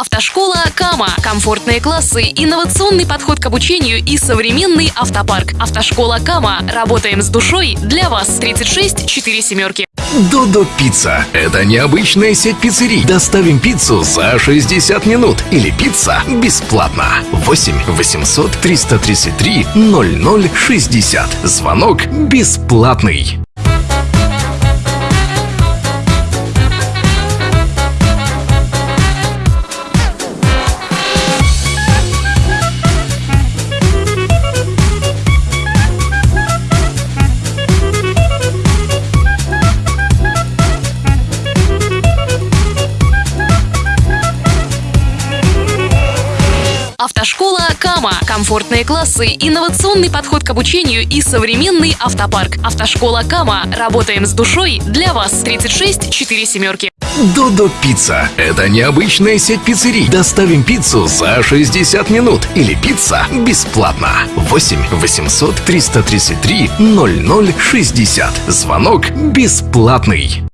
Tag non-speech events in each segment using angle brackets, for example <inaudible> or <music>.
Автошкола Кама. Комфортные классы, инновационный подход к обучению и современный автопарк. Автошкола Кама. Работаем с душой для вас. 36 4 семерки. Додо Пицца. Это необычная сеть пиццерий. Доставим пиццу за 60 минут. Или пицца бесплатно. 8 800 333 0060. Звонок бесплатный. Автошкола Кама. Комфортные классы, инновационный подход к обучению и современный автопарк. Автошкола Кама. Работаем с душой для вас. 36 4 семерки. Додо Пицца. Это необычная сеть пиццерий. Доставим пиццу за 60 минут. Или пицца бесплатно. 8 800 333 0060. Звонок бесплатный.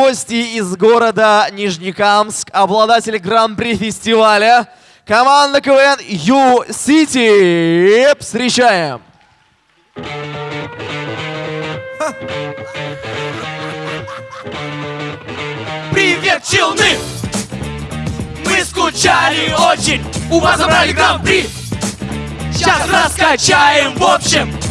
Гости из города Нижнекамск, обладатели гран-при фестиваля, команда КВН Ю-Сити. Встречаем! Привет, челны! Мы скучали очень, у вас забрали гран-при Сейчас раскачаем в общем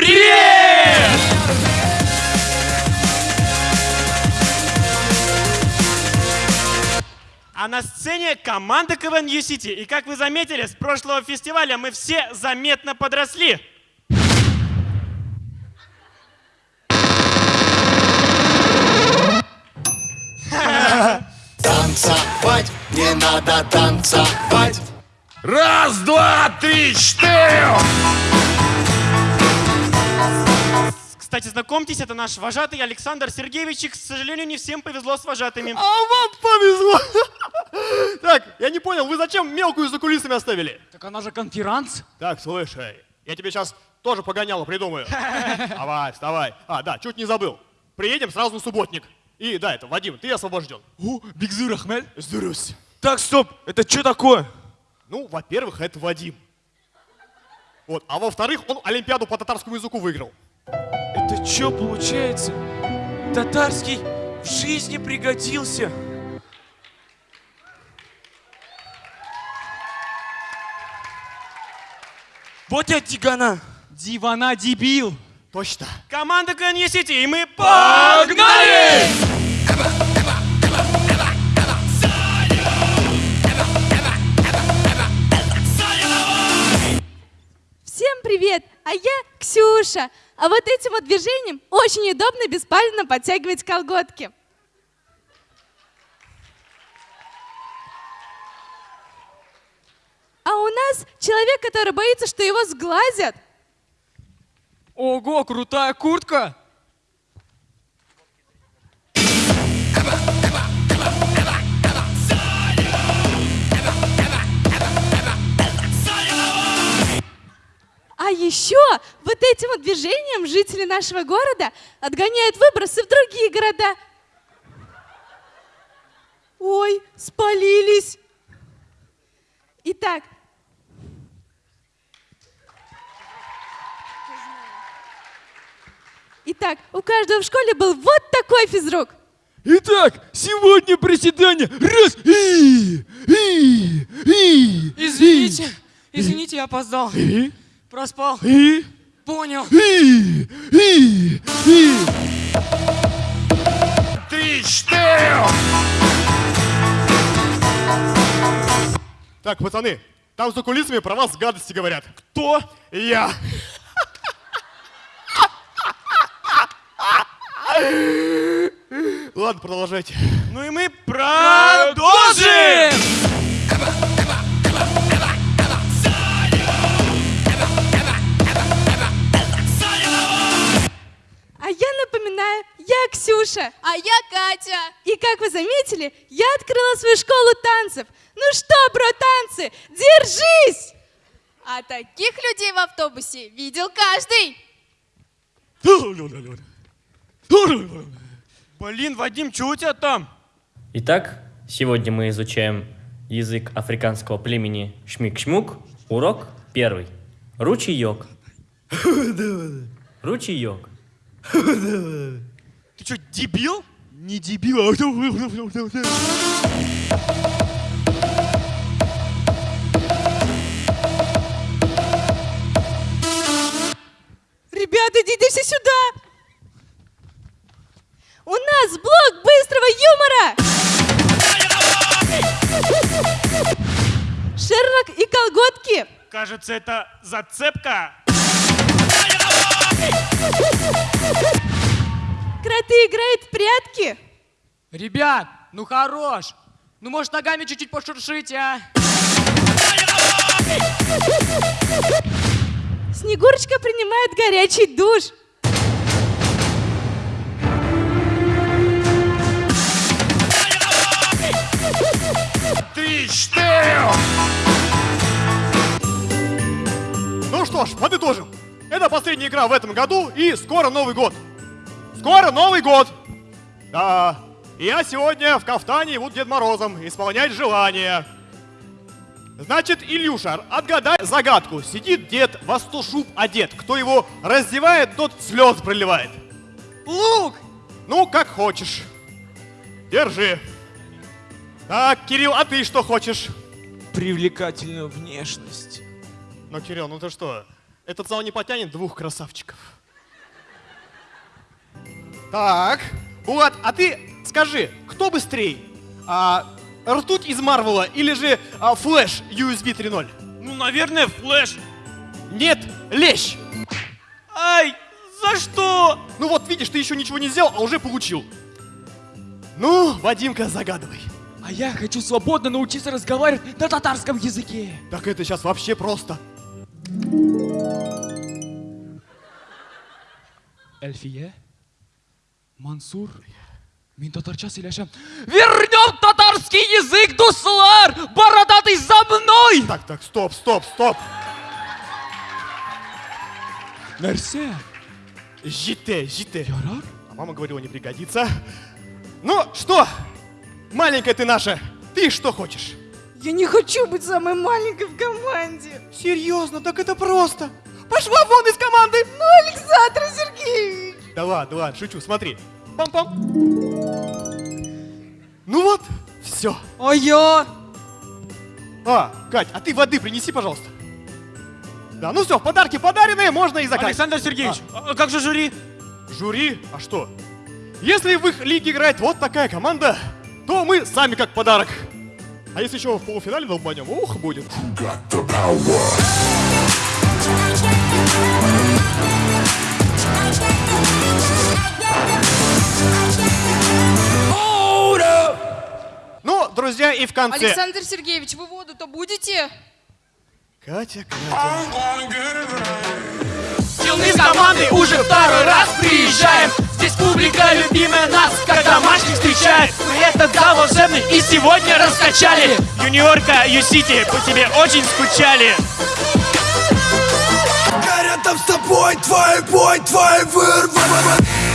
привет! А на сцене команда КВН Ю-Сити. И как вы заметили, с прошлого фестиваля мы все заметно подросли. Танцевать, не надо танцевать Раз, два, три, четыре! Кстати, знакомьтесь, это наш вожатый Александр Сергеевич. И, к сожалению, не всем повезло с вожатыми. А вам повезло! <laughs> Так, я не понял, вы зачем мелкую за кулисами оставили? Так она же конферанс. Так, слушай, я тебе сейчас тоже погоняло придумаю. <laughs> Давай, вставай. А, да, чуть не забыл. Приедем сразу на субботник. И да, это, Вадим, ты освобожден. О, Бигзыр Ахмед. Здравствуйте. Так, стоп, это что такое? Ну, во-первых, это Вадим. Вот, а во-вторых, он Олимпиаду по татарскому языку выиграл. Что получается? Татарский в жизни пригодился. Вот я Дигана. Дивана дебил. Точно. Команда КВН Ю-Сити, и мы погнали! Всем привет! А я Ксюша. А вот этим вот движением очень удобно беспалевно подтягивать колготки. А у нас человек, который боится, что его сглазят. Ого, крутая куртка. А еще вот этим вот движением жители нашего города отгоняют выбросы в другие города. Ой, спалились. Итак, Итак, у каждого в школе был вот такой физрук. Итак, сегодня приседание. Раз. И, и, и. Извините, извините, я опоздал. И, Проспал. и, Понял. и, и, и. Три, четыре! Так, пацаны, там за кулисами про вас гадости говорят. Кто? Я. Ладно, продолжайте. Ну и мы продолжим! Я Ксюша. А я Катя. И как вы заметили, я открыла свою школу танцев. Ну что, бро, танцы, держись! А таких людей в автобусе видел каждый. Блин, Вадим, что у тебя там? Итак, сегодня мы изучаем язык африканского племени Шмик-Шмук. Урок первый. Ручеек. <laughs> Ручеек. Ты что, дебил? Не дебил, а Ребята, идите все сюда! У нас блок быстрого юмора! Шерлок и колготки! Кажется, это зацепка. Кроты играют в прятки! Ребят, ну хорош. Ну, может, ногами чуть-чуть пошуршить, а? Снегурочка принимает горячий душ! Ты что? Ну что ж, подытожим. Это последняя игра в этом году, и скоро Новый год. Скоро Новый год! Да, и я сегодня в кафтане и буду Дед Морозом исполнять желания. Значит, Илюша, отгадай загадку. Сидит дед во сто шуб одет. Кто его раздевает, тот слез проливает. Лук! Ну, как хочешь. Держи. Так, Кирилл, а ты что хочешь? Привлекательную внешность. Ну, Кирилл, ну ты что? Этот зал не потянет двух красавчиков. Так, Булат, а ты скажи, кто быстрее? А, ртуть из Марвела или же а, flash USB 3.0? Ну, наверное, flash. Нет, лещ! Ай, за что? Ну вот, видишь, ты еще ничего не сделал, а уже получил. Ну, Вадимка, загадывай. А я хочу свободно научиться разговаривать на татарском языке. Так это сейчас вообще просто. Эльфия, Мансур, мен татарча сөйләшәм. Вернем татарский язык, дуслар! Бородатый за мной! Так, так, стоп, стоп, стоп. Нәрсә? Жите, жите. Ярар? А мама говорила, не пригодится. Ну, что? Маленькая ты наша, ты что хочешь? Я не хочу быть самой маленькой в команде! Серьезно, так это просто. Пошла вон из команды! Ну, Александр Сергеевич! Да ладно, ладно, шучу, смотри. Пам-пам. Ну вот, все. А я? А, Кать, а ты воды принеси, пожалуйста. Да, ну все, подарки подаренные, можно и заканчивать. Александр Сергеевич, а как же жюри? Жюри? А что? Если в их лиге играет вот такая команда, то мы сами как подарок. А если еще в полуфинале долбанем, ух, будет. Ну, друзья, и в конце... Александр Сергеевич, вы воду-то будете? Катя, Катя... Мы с командой уже второй раз приезжаем. Здесь публика любимая нас, как домашних встречает. Мы этот зал волшебный и сегодня раскачали. Юниорка, Ю-Сити, по тебе очень скучали. Рядом с тобой твой бой, твой вырван